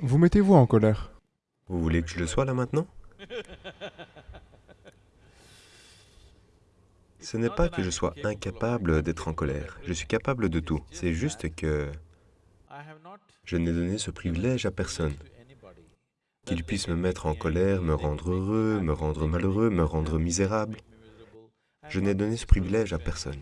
Vous mettez-vous en colère Vous voulez que je le sois là maintenant? Ce n'est pas que je sois incapable d'être en colère. Je suis capable de tout. C'est juste que je n'ai donné ce privilège à personne. Qu'il puisse me mettre en colère, me rendre heureux, me rendre malheureux, me rendre misérable. Je n'ai donné ce privilège à personne.